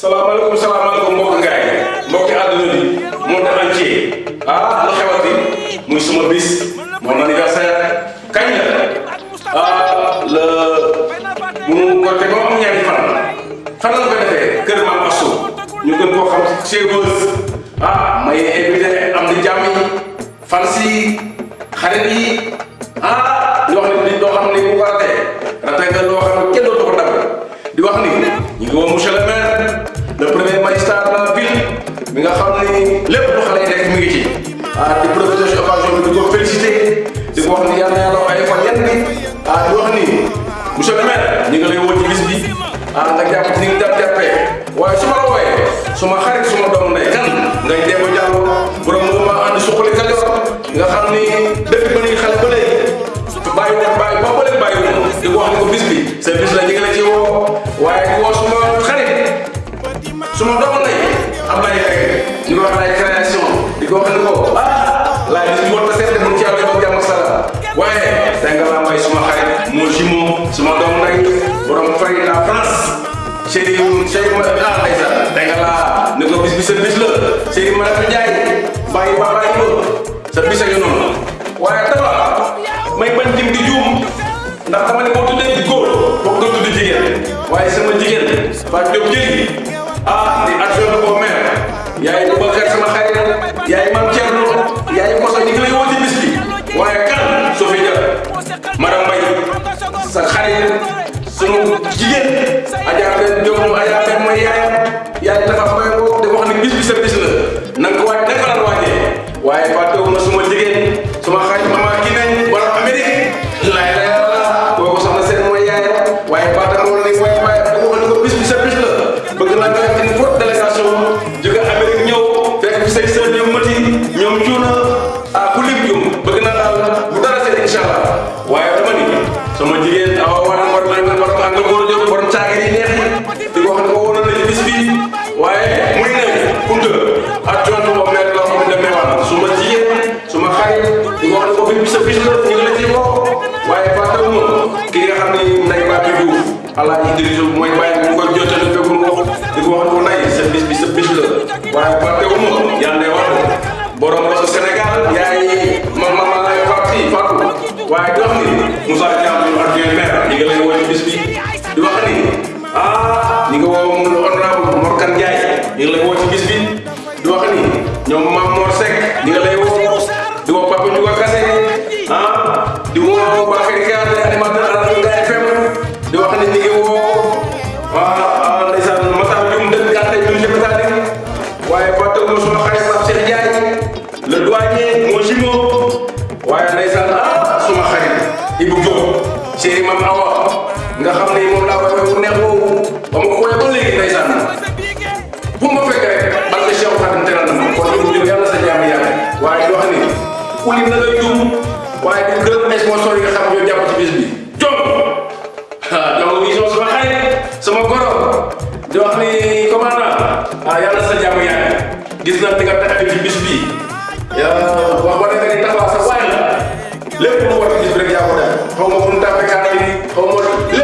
salaamaaleykum salaamaaleykum mbokk ngaay mbokki àdduna bi monde entier ah lu xewati muy suma bis? Mon anniversaire kañ la ah le bu mu ko te ba am ñaari fan fan la ko defee kër maam Assou ñu gën xam Beuz ah may invité ñu ngi woo monsieur le maire le premier magistrat de la ville mi nga xam ni lépp lu xale yi mi ngi ci ah di profiter ci occasion bi di ko félicité di ko wax ni yàlla yàlla ay fa yenn bi ah di wax ni. Monsieur le maire ñu ngi lay woo ci bis bi ah nga jàpp ni nga jàpp jàppee waaye su ma la xarit suma doom bis la chéri ma la Ndiaye bàyyi ba bàyyi ba sa bis a ngi noonu waaye dafa may bañ dim di juum ndax dama ne boo tuddee góor boo ko tudd jigéen sama jigéen ba jóg ah di adjoint au maire yaay Bakar sama xarit yaay maam Thierno yaay Koso ñu ngi lay woo ci bis bi waaye kan Sophie Dia madame Mbaye ma ki nga xam ni Moussa Thiam ñu adjoint maire ñi ngi lay woo ci bis bi di ni nga woo ci xam ne moom laa koy bu neex boobu ba ma ko woowee ba léegi ma fekk rek barke Cheikh Khadim teral na ma kon Diop yàlla sa jàmm yàlla waaye di wax ni na ngay juum waaye di gërëm sponsor yi nga xam ñoo ci bis bi jom sama sama goro di wax ni commandant ah sa gis nga ci bis bi. Yaa wax ba defee ni taxaw sa waay la lépp lu war a rek yaa ko def xaw ma fu xaw ma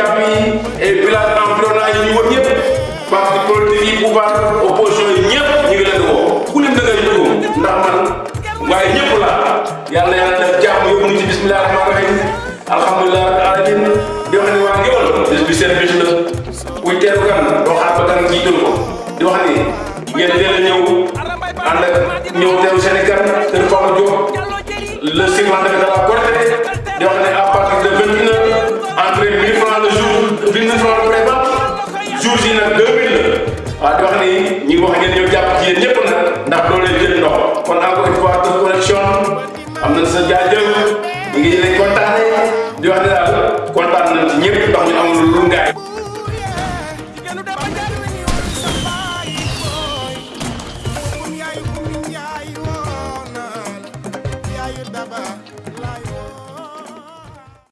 japp yi village environnant yi ñu wër parti politique yi pouvoir opposition yi ñu ngi leen ku leen da ngay ndax man la def ñu ci bismillah rahman rahim alhamdulillah alamin di wax ni waa ngewal bis bi bis la kan doo xaar ba kan jiital ko di wax ni. Ngeen teel a ñëw ak ñëw teeru seen kan le 50 de la di wax à partir de 29 waaw di wax ni ñi wax ngeen ñëw jàpp ci yéen ñëpp nag ndax doo leen jël ndox kon encore une fois de connexion am nañ di wax ci ñëpp ndax ñu amul lu